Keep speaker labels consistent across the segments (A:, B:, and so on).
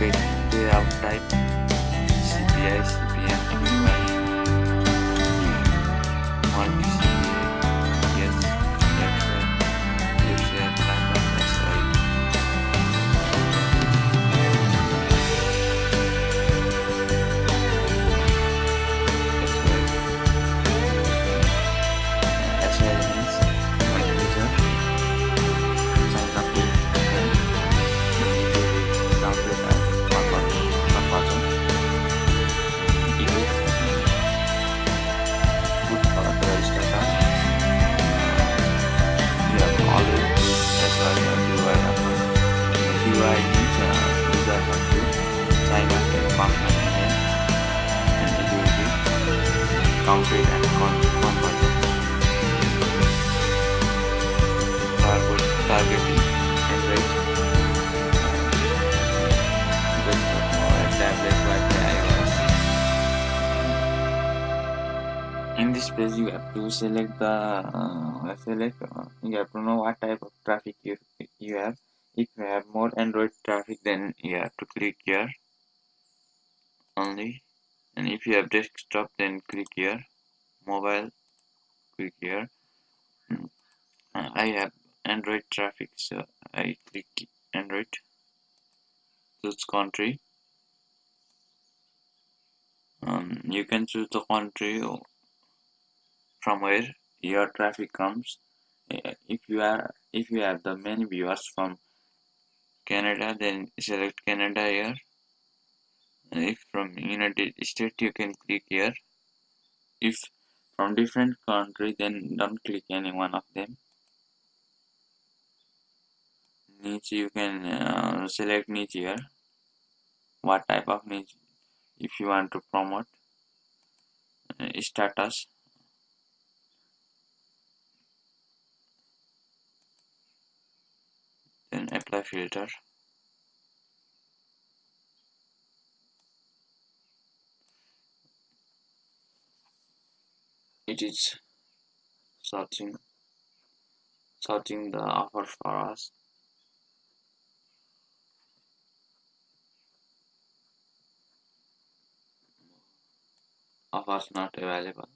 A: fade, payout type, CPI, CPM, PY. Targeting Android desktop tablet Wi-Fi iOS. In this page, you have to select the uh, select. Uh, you have to know what type of traffic you you have. If you have more Android traffic, then you have to click here only. And if you have desktop, then click here. Mobile, click here. Mm. Uh, I have Android traffic, so I click Android. Choose country. Um, you can choose the country from where your traffic comes. If you are if you have the many viewers from Canada, then select Canada here. And if from United States, you can click here. If from different country, then don't click any one of them. Niche you can uh, select niche here. What type of niche if you want to promote uh, status. Then apply filter. It is searching searching the offer for us offers not available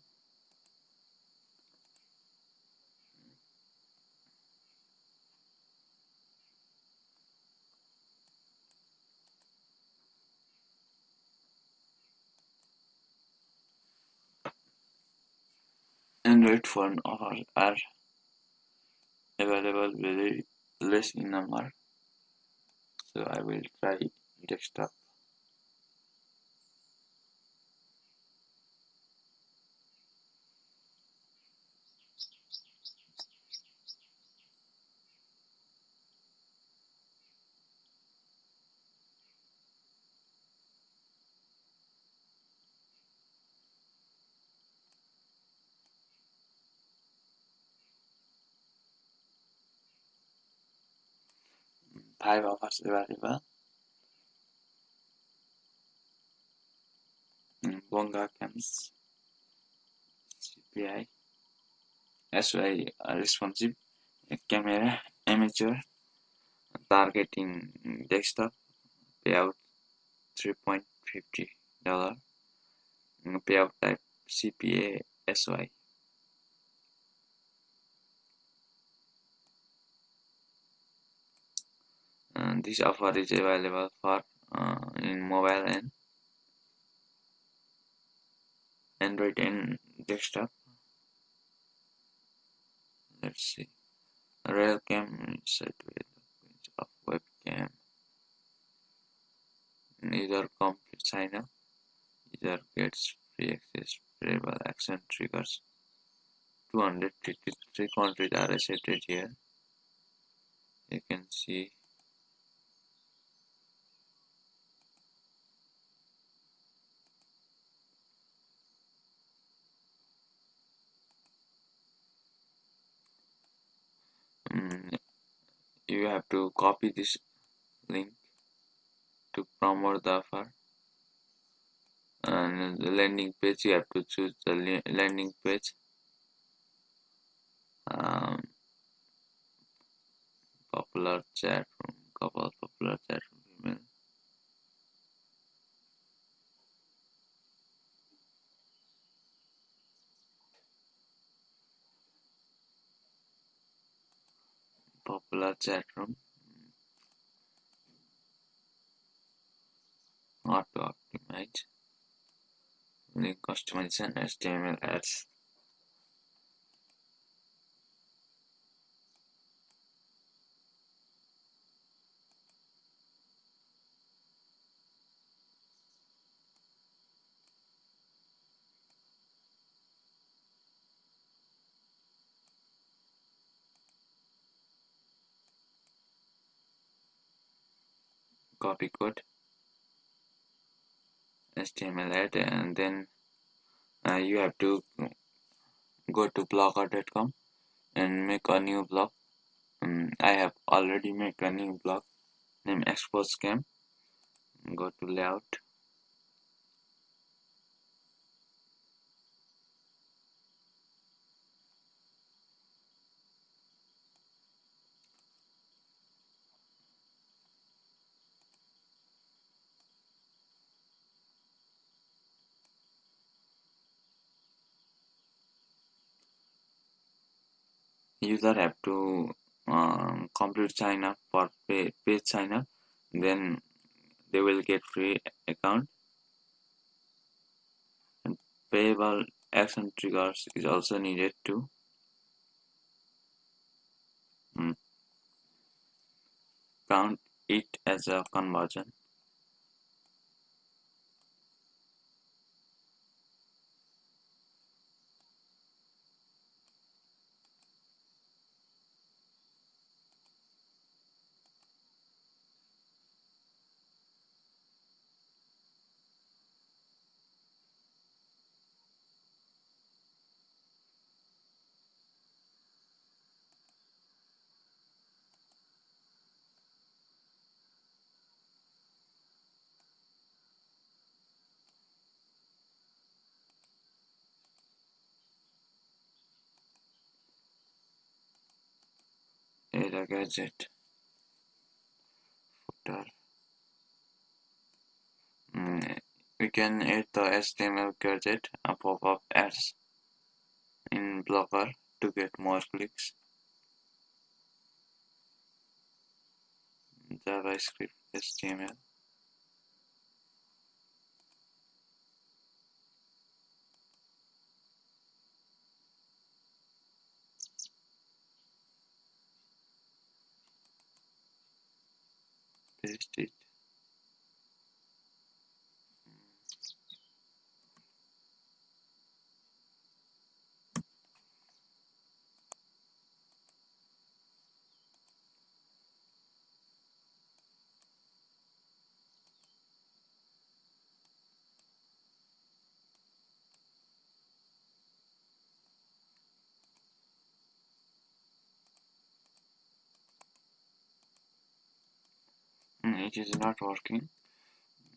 A: Android phone offers are available very less in number so I will try desktop five offers available mm, Bonga Cams CPI SY responsive. Camera amateur. Targeting desktop. Payout 3.50 dollar. Payout type CPA SY this offer is available for uh, in mobile and Android and desktop. Let's see. Railcam set with of webcam. Either complete sign up. Either gets free access variable action triggers. 253 countries are accepted here. You can see you have to copy this link to promote the offer. And the landing page you have to choose the landing page. Um, popular chat room couple popular chat room popular chat room auto optimize link customization html ads copy code html and then uh, you have to go to blogger.com and make a new blog um, I have already made a new blog named expose scam. Go to layout user have to um, complete sign up for pay, page sign up then they will get free account. And payable action triggers is also needed to um, count it as a conversion a gadget footer mm, we can add the HTML gadget a pop-up ads in Blogger to get more clicks. JavaScript HTML paste it mm, it is not working.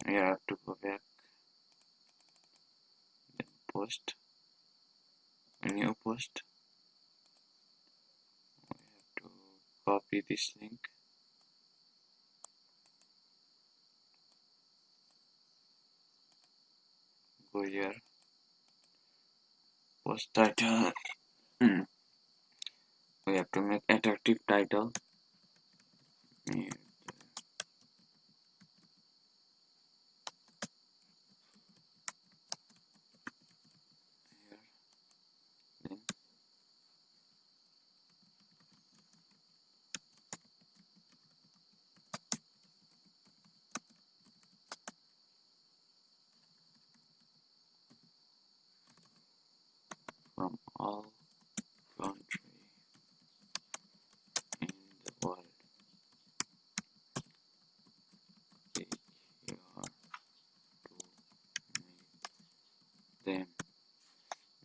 A: We have to go back. Then post. New post. We have to copy this link. Go here. Post title. Mm. we have to make attractive title. Yeah.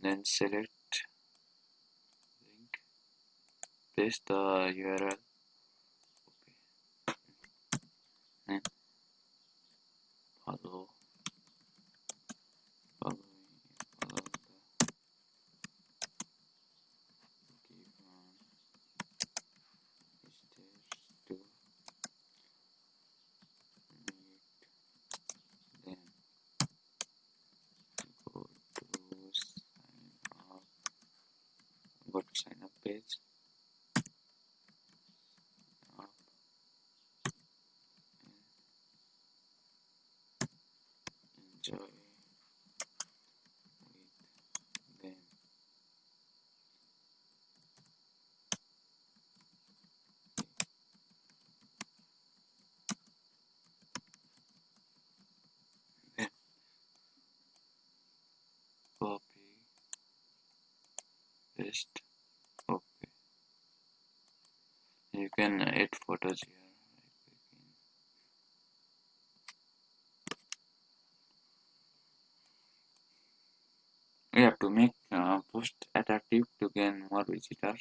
A: Then select link, paste the URL. Okay. Then follow follow page. Enjoy with them. Copy, paste. Okay. You can add photos here. We have to make uh, post attractive to gain more visitors.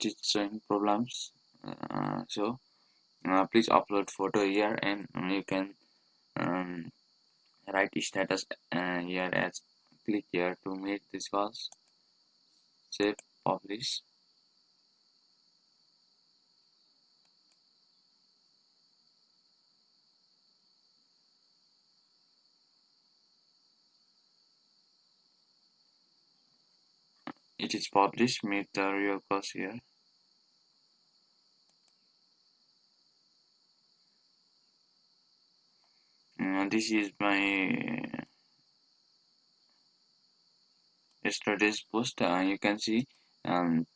A: It is showing problems. Uh, so uh, please upload photo here and you can um, write status uh, here as click here to meet this calls save publish it is published. Meet the real cost here uh, this is my yesterday's post uh, you can see. Um,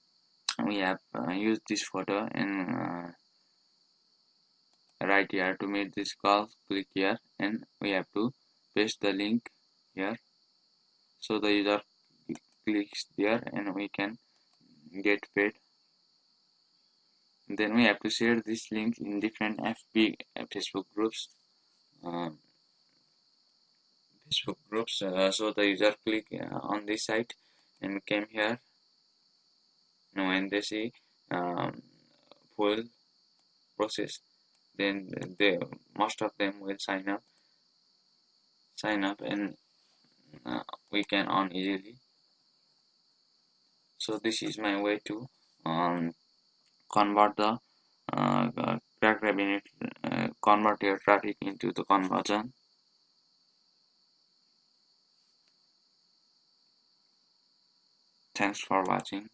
A: we have uh, used this photo and uh, right here to make this call click here. And we have to paste the link here. So the user clicks there and we can get paid. Then we have to share this link in different FB Facebook groups. Uh, Facebook groups uh, so the user click uh, on this site and came here. Now when they see um, full process. Then they most of them will sign up sign up and uh, we can on easily. So this is my way to um, convert the uh, crack rabbit uh, convert your traffic into the conversion thanks for watching